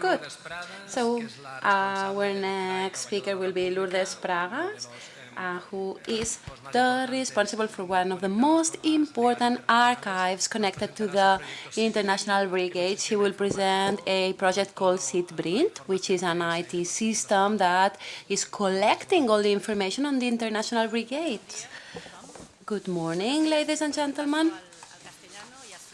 Good. So uh, our next speaker will be Lourdes Prades, uh, who is the responsible for one of the most important archives connected to the International Brigade. She will present a project called SIDBRINT, which is an IT system that is collecting all the information on the International Brigades. Good morning, ladies and gentlemen.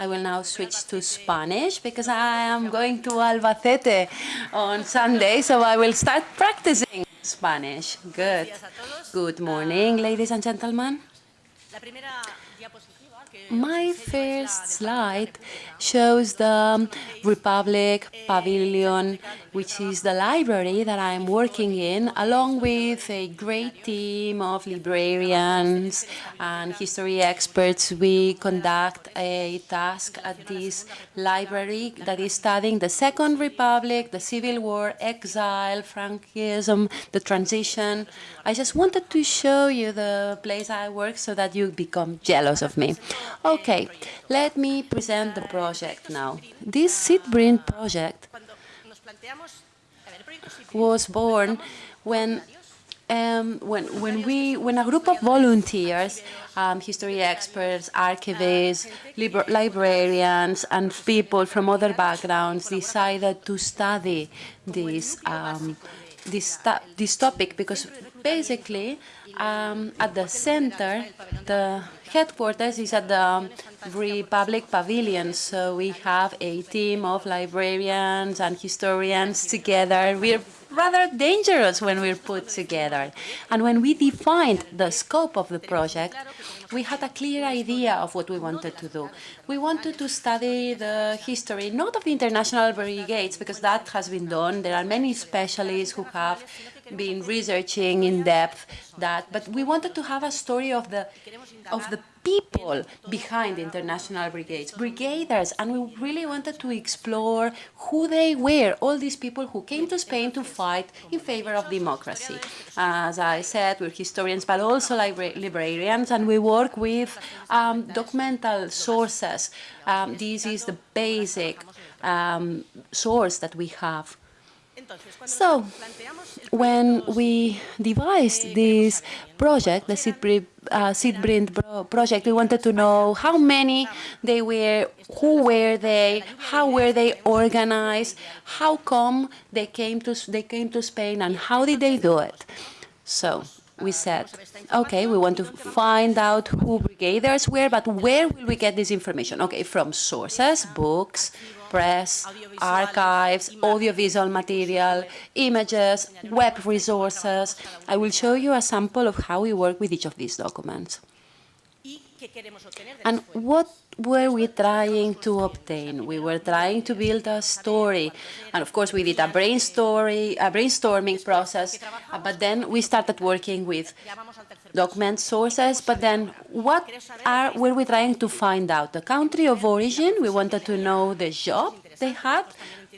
I will now switch to Spanish because I am going to Albacete on Sunday, so I will start practicing Spanish. Good. Good morning, ladies and gentlemen. My first slide shows the Republic Pavilion, which is the library that I'm working in, along with a great team of librarians and history experts. We conduct a task at this library that is studying the Second Republic, the Civil War, exile, Frankism, the transition. I just wanted to show you the place I work so that you become jealous of me. Okay, let me present the project now. This SIDBRINT project was born when um, when when we when a group of volunteers, um, history experts, archivists, librarians, and people from other backgrounds decided to study this um, this this topic because basically um, at the center the headquarters is at the Republic Pavilion, so we have a team of librarians and historians together. We're rather dangerous when we're put together. And when we defined the scope of the project, we had a clear idea of what we wanted to do. We wanted to study the history, not of the international brigades, because that has been done. There are many specialists who have been researching in depth that, but we wanted to have a story of the of the people behind the international brigades, brigaders, and we really wanted to explore who they were, all these people who came to Spain to fight in favor of democracy. As I said, we're historians, but also librarians, and we work with um, documental sources. Um, this is the basic um, source that we have. So, when we devised this project, the SIDBRINT, uh, project, we wanted to know how many they were, who were they, how were they organized, how come they came to they came to Spain, and how did they do it? So we said, okay, we want to find out who brigaders were, but where will we get this information? Okay, from sources, books, press, archives, audiovisual material, images, web resources. I will show you a sample of how we work with each of these documents. And what were we trying to obtain? We were trying to build a story. And of course, we did a, brain story, a brainstorming process, but then we started working with document sources, but then what are were we trying to find out? The country of origin, we wanted to know the job they had,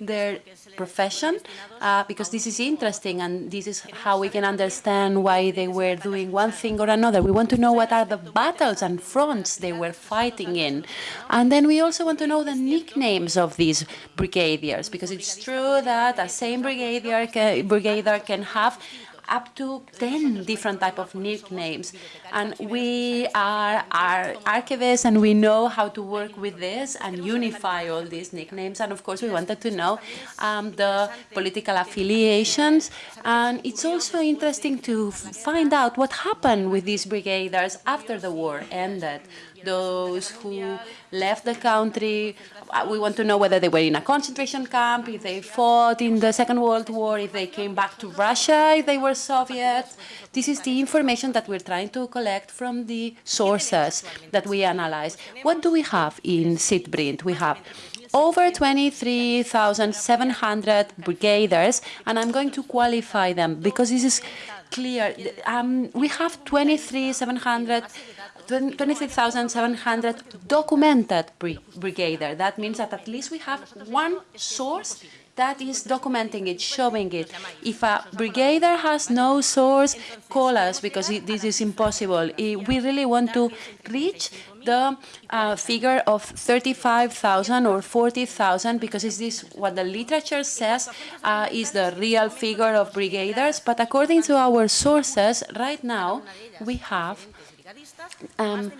their profession, uh, because this is interesting and this is how we can understand why they were doing one thing or another. We want to know what are the battles and fronts they were fighting in. And then we also want to know the nicknames of these brigadiers, because it's true that a same brigadier can, brigadier can have up to 10 different type of nicknames. And we are, are archivists and we know how to work with this and unify all these nicknames. And of course, we wanted to know um, the political affiliations. And it's also interesting to find out what happened with these brigaders after the war ended those who left the country. Uh, we want to know whether they were in a concentration camp, if they fought in the Second World War, if they came back to Russia, if they were Soviets. This is the information that we're trying to collect from the sources that we analyze. What do we have in SIDBRINT? We have over 23,700 brigaders, and I'm going to qualify them because this is clear. Um, we have 23,700 26,700 documented brigadier. That means that at least we have one source that is documenting it, showing it. If a brigadier has no source, call us because it, this is impossible. We really want to reach the uh, figure of 35,000 or 40,000 because is this what the literature says uh, is the real figure of brigaders. But according to our sources, right now we have um,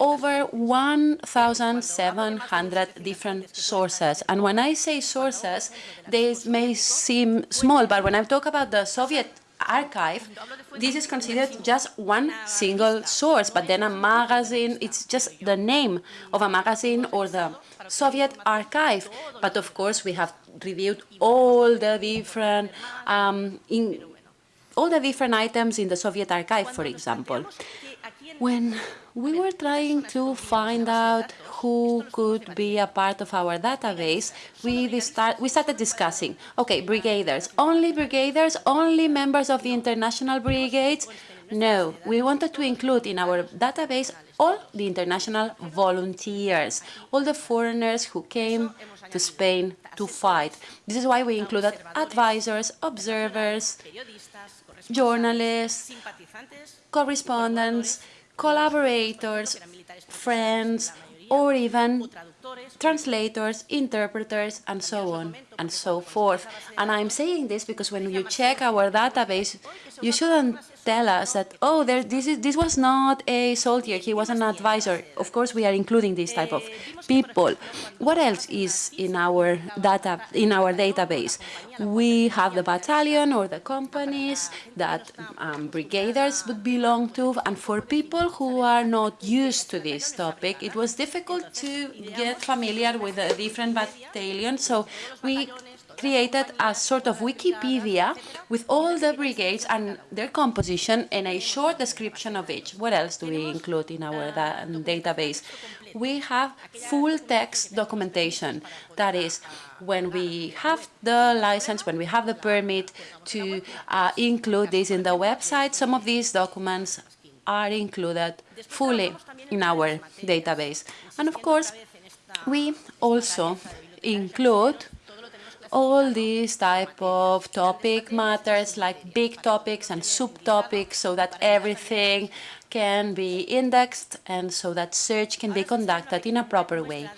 over 1,700 different sources. And when I say sources, they may seem small, but when I talk about the Soviet archive, this is considered just one single source, but then a magazine, it's just the name of a magazine or the Soviet archive. But of course, we have reviewed all the different um, in all the different items in the Soviet archive, for example. When we were trying to find out who could be a part of our database, we, start, we started discussing, okay, brigaders, only brigaders, only members of the international brigades? No, we wanted to include in our database all the international volunteers, all the foreigners who came to Spain to fight. This is why we included advisors, observers, journalists, correspondents, collaborators, friends, or even translators, interpreters, and so on and so forth. And I'm saying this because when you check our database, you shouldn't tell us that, oh, there, this, is, this was not a soldier, he was an advisor. Of course, we are including this type of people. What else is in our data in our database? We have the battalion or the companies that um, brigaders would belong to, and for people who are not used to this topic, it was difficult to get familiar with a different battalion, So we created a sort of Wikipedia with all the brigades and their composition and a short description of each. What else do we include in our da database? We have full text documentation. That is, when we have the license, when we have the permit to uh, include this in the website, some of these documents are included fully in our database. And of course, we also include all these type of topic matters like big topics and subtopics so that everything can be indexed and so that search can be conducted in a proper way.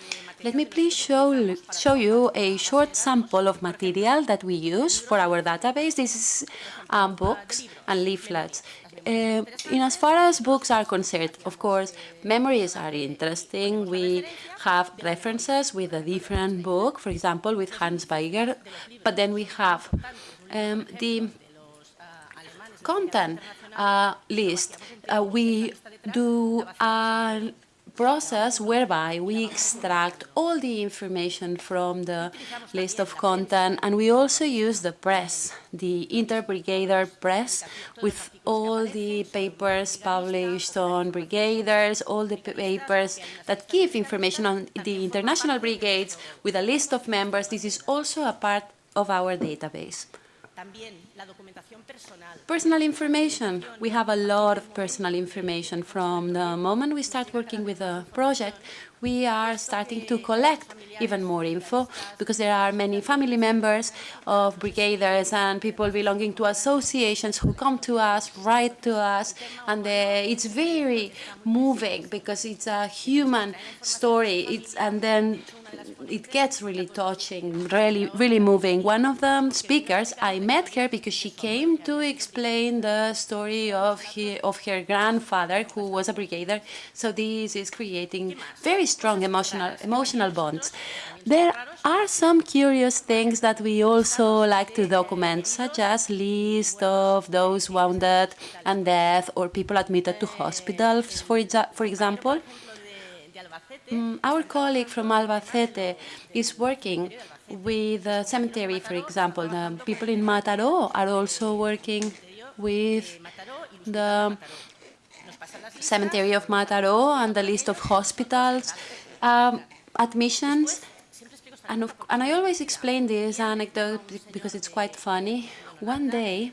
Let me please show, show you a short sample of material that we use for our database. This is um, books and leaflets. Uh, in as far as books are concerned, of course, memories are interesting. We have references with a different book, for example, with Hans Weiger, but then we have um, the content uh, list. Uh, we do a process whereby we extract all the information from the list of content and we also use the press, the interbrigader press with all the papers published on brigaders, all the papers that give information on the international brigades with a list of members. This is also a part of our database. Personal information. We have a lot of personal information. From the moment we start working with a project, we are starting to collect even more info because there are many family members of brigaders and people belonging to associations who come to us, write to us, and uh, it's very moving because it's a human story. It's, and then it gets really touching, really, really moving. One of the speakers, I met her because she came to explain the story of, he, of her grandfather, who was a brigadier. So this is creating very strong emotional, emotional bonds. There are some curious things that we also like to document, such as list of those wounded and dead or people admitted to hospitals, for, for example. Mm, our colleague from Albacete is working with the cemetery, for example. The people in Mataró are also working with the cemetery of Mataró and the list of hospitals, um, admissions. And, of, and I always explain this anecdote because it's quite funny. One day,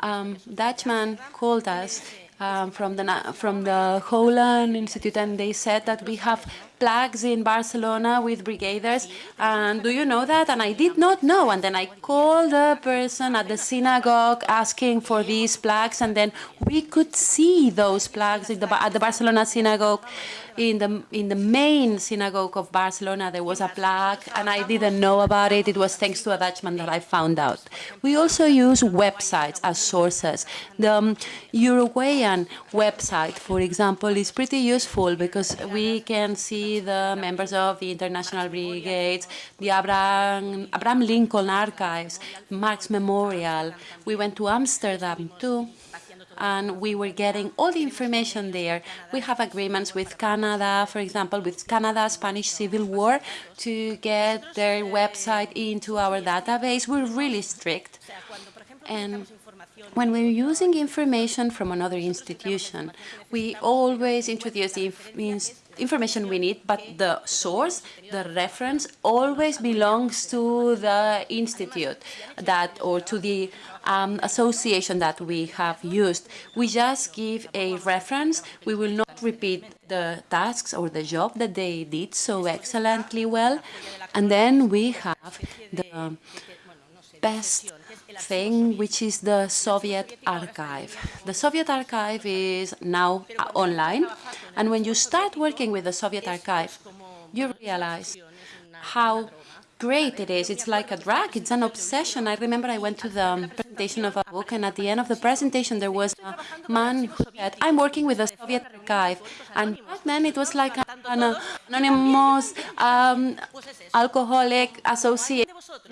um, Dutchman called us um, from the from the Holland Institute, and they said that we have plaques in Barcelona with brigaders. And do you know that? And I did not know. And then I called the person at the synagogue asking for these plaques. And then we could see those plaques the, at the Barcelona synagogue in the in the main synagogue of Barcelona there was a plaque and I didn't know about it. It was thanks to a Dutchman that I found out. We also use websites as sources. The um, Uruguayan website, for example, is pretty useful because we can see the members of the International Brigades, the Abraham, Abraham Lincoln Archives, Marx Memorial. We went to Amsterdam too and we were getting all the information there. We have agreements with Canada, for example, with Canada-Spanish Civil War to get their website into our database. We're really strict. And when we're using information from another institution, we always introduce the information we need, but the source, the reference, always belongs to the institute that or to the um, association that we have used. We just give a reference. We will not repeat the tasks or the job that they did so excellently well. And then we have the best thing, which is the Soviet archive. The Soviet archive is now uh, online, and when you start working with the Soviet archive, you realize how great it is. It's like a drug. It's an obsession. I remember I went to the presentation of a book, and at the end of the presentation, there was a man who said, I'm working with the Soviet archive. And back then, it was like an anonymous um, alcoholic associate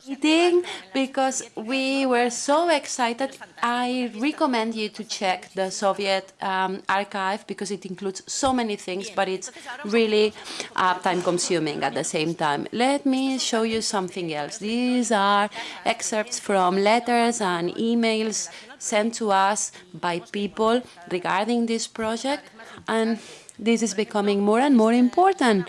meeting because we were so excited. I recommend you to check the Soviet um, archive because it includes so many things, but it's really uh, time-consuming at the same time. Let me show you something else. These are excerpts from letters and emails sent to us by people regarding this project, and this is becoming more and more important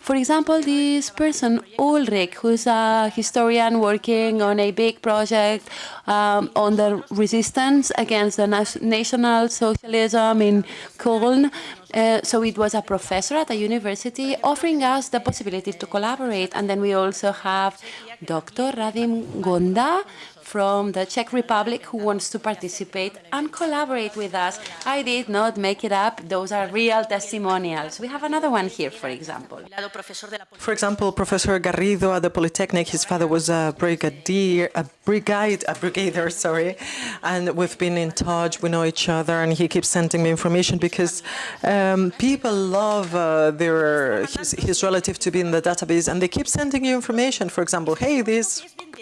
for example, this person, Ulrich, who's a historian working on a big project um, on the resistance against the National Socialism in Köln. Uh, so it was a professor at a university offering us the possibility to collaborate. And then we also have Dr. Radim Gonda, from the Czech Republic who wants to participate and collaborate with us. I did not make it up. Those are real testimonials. We have another one here, for example. For example, Professor Garrido at the Polytechnic, his father was a brigadier, a brigade, a brigadier, sorry, and we've been in touch, we know each other, and he keeps sending me information because um, people love uh, their his, his relative to be in the database, and they keep sending you information. For example, hey, this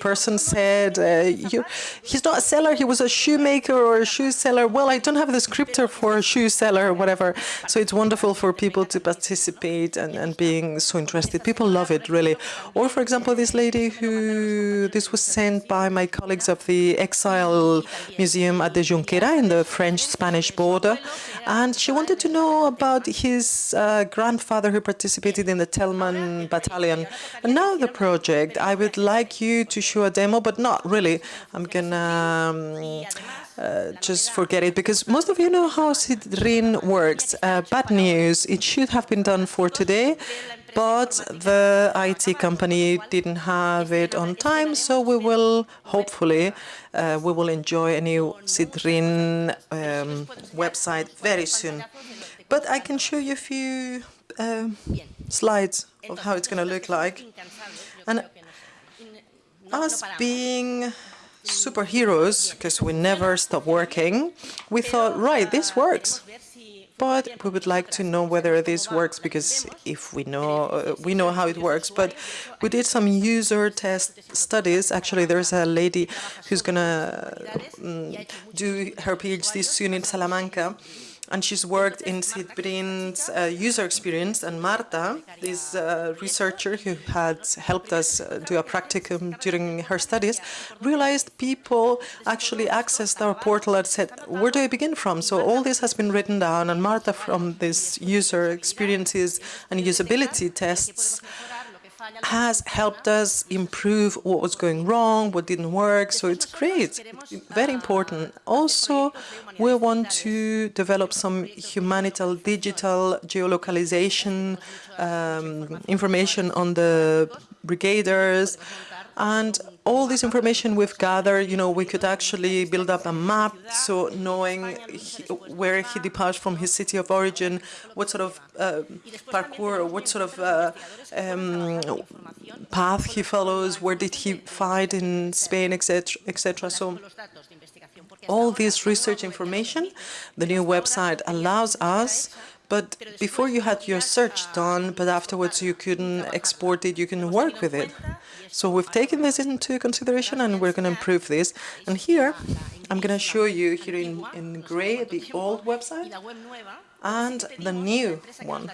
person said, uh, you, he's not a seller, he was a shoemaker or a shoe seller. Well, I don't have the scripter for a shoe seller or whatever. So it's wonderful for people to participate and, and being so interested. People love it, really. Or, for example, this lady who, this was sent by my colleagues of the Exile Museum at the Junquera in the French-Spanish border. And she wanted to know about his uh, grandfather who participated in the Thälmann battalion. And now the project, I would like you to show a demo, but not really. I'm gonna um, uh, just forget it because most of you know how SIDBRINT works. Uh, bad news, it should have been done for today, but the IT company didn't have it on time, so we will hopefully uh, we will enjoy a new SIDBRINT um, website very soon. But I can show you a few um, slides of how it's going to look like. And us being superheroes, because we never stop working, we thought, right, this works. But we would like to know whether this works because if we know uh, we know how it works. But we did some user test studies. Actually, there's a lady who's gonna um, do her PhD soon in Salamanca, and she's worked in SIDBRINT's uh, user experience. And Marta, this uh, researcher who had helped us uh, do a practicum during her studies, realized people actually accessed our portal and said, where do I begin from? So all this has been written down, and Marta from these user experiences and usability tests has helped us improve what was going wrong, what didn't work, so it's great, very important. Also, we want to develop some humanital digital geolocalization um, information on the brigaders, and all this information we've gathered, you know, we could actually build up a map, so knowing he, where he departs from his city of origin, what sort of uh, parkour, what sort of uh, um, path he follows, where did he fight in Spain, etc., etc. So all this research information, the new website allows us but before you had your search done, but afterwards you couldn't export it, you can work with it. So we've taken this into consideration and we're going to improve this. And here, I'm going to show you here in, in gray the old website and the new one.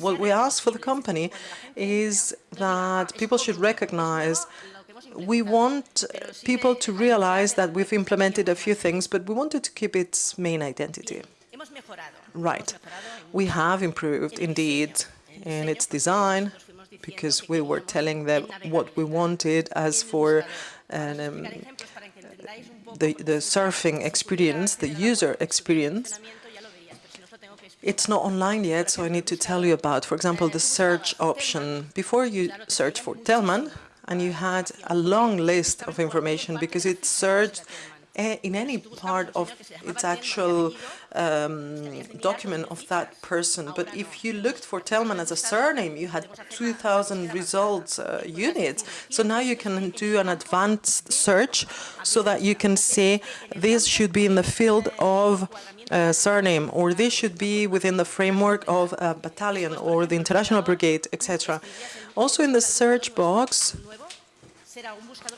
What we ask for the company is that people should recognize we want people to realize that we've implemented a few things, but we wanted to keep its main identity. Right. We have improved, indeed, in its design, because we were telling them what we wanted as for um, the, the surfing experience, the user experience. It's not online yet, so I need to tell you about, for example, the search option. Before you search for Thälmann, and you had a long list of information because it searched in any part of its actual um, document of that person. But if you looked for Thälmann as a surname, you had 2,000 results uh, units. So now you can do an advanced search so that you can say this should be in the field of uh, surname, or this should be within the framework of a battalion or the international brigade, etc. Also in the search box,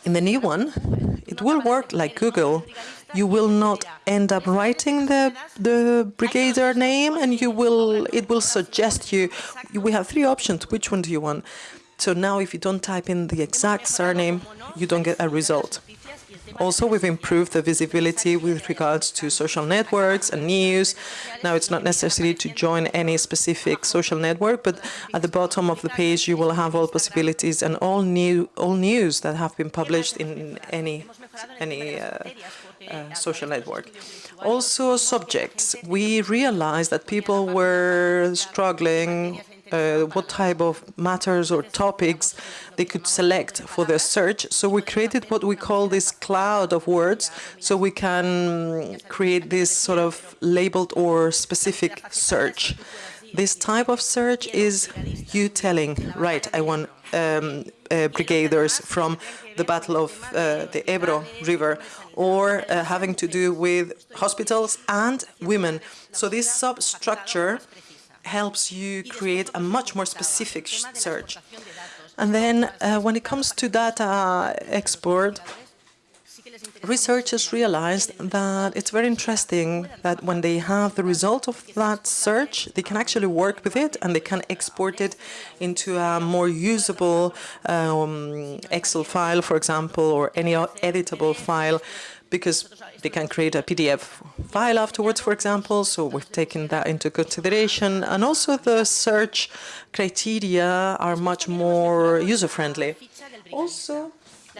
in the new one, it will work like Google. You will not end up writing the the brigadier name, and you will it will suggest you. We have three options. Which one do you want? So now, if you don't type in the exact surname, you don't get a result. Also, we've improved the visibility with regards to social networks and news. Now, it's not necessary to join any specific social network, but at the bottom of the page, you will have all possibilities and all new all news that have been published in any any uh, uh, social network. Also, subjects. We realized that people were struggling uh, what type of matters or topics they could select for their search. So we created what we call this cloud of words, so we can create this sort of labeled or specific search. This type of search is you telling, right, I want um, uh, brigaders from the Battle of uh, the Ebro River, or uh, having to do with hospitals and women. So this substructure helps you create a much more specific search. And then uh, when it comes to data export, researchers realized that it's very interesting that when they have the result of that search, they can actually work with it and they can export it into a more usable um, Excel file, for example, or any editable file because they can create a PDF file afterwards, for example, so we've taken that into consideration. And also the search criteria are much more user-friendly. Also,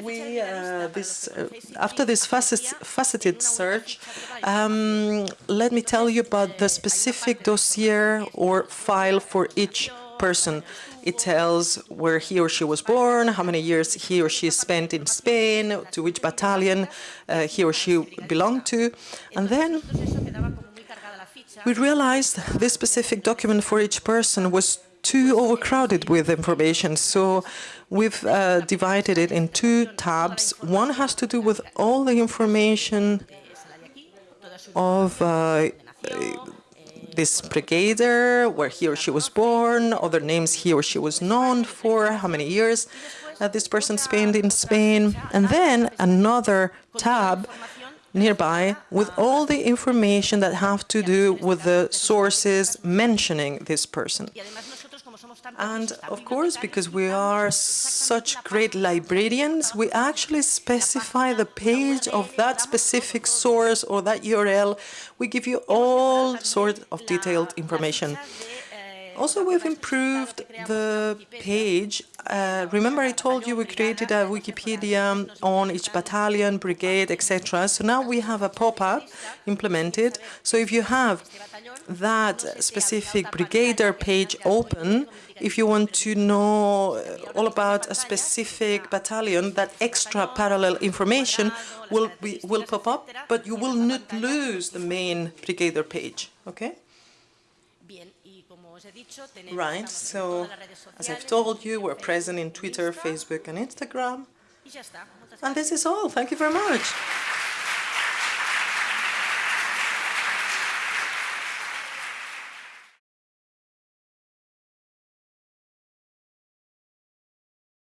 we uh, this uh, after this facet, faceted search, um, let me tell you about the specific dossier or file for each person. It tells where he or she was born, how many years he or she spent in Spain, to which battalion uh, he or she belonged to. And then we realized this specific document for each person was too overcrowded with information. So we've uh, divided it in two tabs. One has to do with all the information of uh, this brigadier, where he or she was born, other names he or she was known for, how many years uh, this person spent in Spain, and then another tab nearby with all the information that have to do with the sources mentioning this person. And of course, because we are such great librarians, we actually specify the page of that specific source or that URL. We give you all sorts of detailed information. Also, we've improved the page. Uh, remember I told you we created a Wikipedia on each battalion, brigade, etc. So now we have a pop-up implemented. So if you have that specific brigadier page open, if you want to know all about a specific battalion, that extra parallel information will be, will pop up, but you will not lose the main brigadier page, okay? Right, so as I've told you, we're present in Twitter, Facebook, and Instagram. And this is all. Thank you very much.